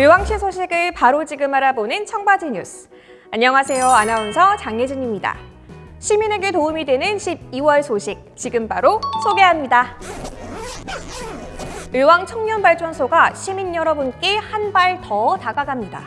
의왕시 소식을 바로 지금 알아보는 청바지 뉴스. 안녕하세요. 아나운서 장예진입니다. 시민에게 도움이 되는 12월 소식 지금 바로 소개합니다. 의왕 청년발전소가 시민 여러분께 한 발 더 다가갑니다.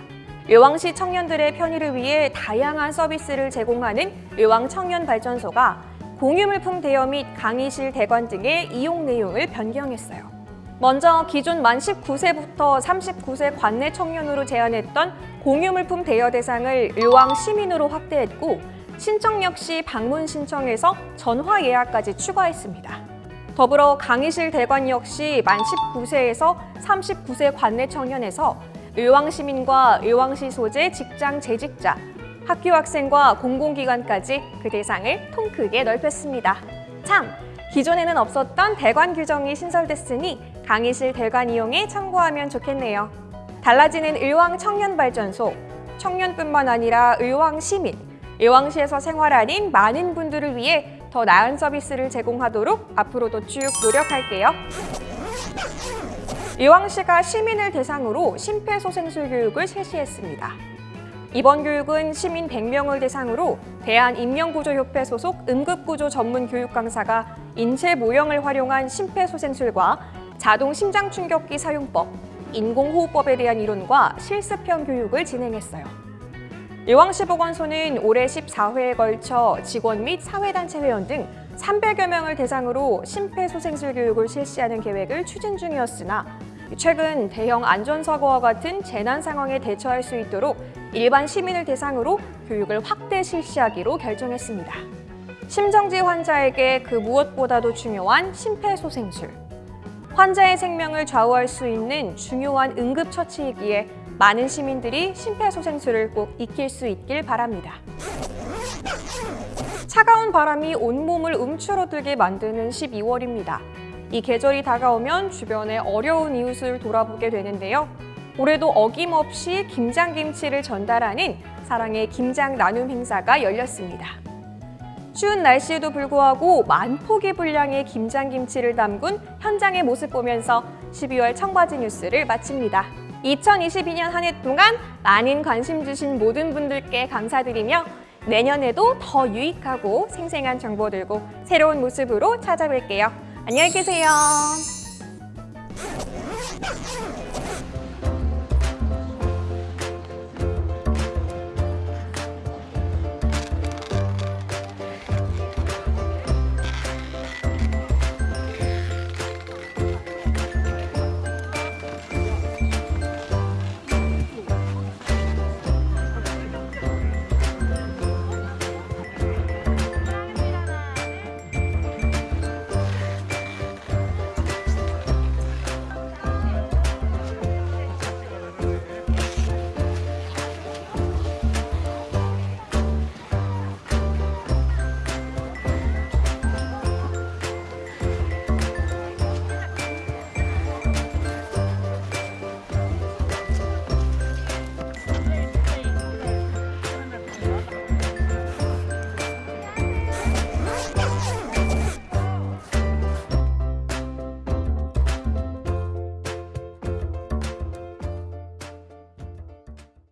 의왕시 청년들의 편의를 위해 다양한 서비스를 제공하는 의왕 청년발전소가 공유물품 대여 및 강의실 대관 등의 이용 내용을 변경했어요. 먼저 기존 만 19세부터 39세 관내 청년으로 제한했던 공유물품 대여 대상을 의왕 시민으로 확대했고 신청 역시 방문 신청에서 전화 예약까지 추가했습니다. 더불어 강의실 대관 역시 만 19세에서 39세 관내 청년에서 의왕 시민과 의왕시 소재 직장 재직자, 학교 학생과 공공기관까지 그 대상을 통 크게 넓혔습니다. 참! 기존에는 없었던 대관 규정이 신설됐으니 강의실 대관 이용에 참고하면 좋겠네요. 달라지는 의왕 청년발전소, 청년뿐만 아니라 의왕 시민, 의왕시에서 생활하는 많은 분들을 위해 더 나은 서비스를 제공하도록 앞으로도 쭉 노력할게요. 의왕시가 시민을 대상으로 심폐소생술 교육을 실시했습니다. 이번 교육은 시민 100명을 대상으로 대한인명구조협회 소속 응급구조 전문 교육 강사가 인체 모형을 활용한 심폐소생술과 자동 심장충격기 사용법, 인공호흡법에 대한 이론과 실습형 교육을 진행했어요. 의왕시 보건소는 올해 14회에 걸쳐 직원 및 사회단체 회원 등 300여 명을 대상으로 심폐소생술 교육을 실시하는 계획을 추진 중이었으나 최근 대형 안전사고와 같은 재난 상황에 대처할 수 있도록 일반 시민을 대상으로 교육을 확대 실시하기로 결정했습니다. 심정지 환자에게 그 무엇보다도 중요한 심폐소생술. 환자의 생명을 좌우할 수 있는 중요한 응급처치이기에 많은 시민들이 심폐소생술을 꼭 익힐 수 있길 바랍니다. 차가운 바람이 온몸을 움츠러들게 만드는 12월입니다. 이 계절이 다가오면 주변의 어려운 이웃을 돌아보게 되는데요. 올해도 어김없이 김장김치를 전달하는 사랑의 김장 나눔 행사가 열렸습니다. 추운 날씨에도 불구하고 만 포기 분량의 김장김치를 담근 현장의 모습 보면서 12월 청바지 뉴스를 마칩니다. 2022년 한 해 동안 많은 관심 주신 모든 분들께 감사드리며 내년에도 더 유익하고 생생한 정보 들고 새로운 모습으로 찾아뵐게요. 안녕히 계세요.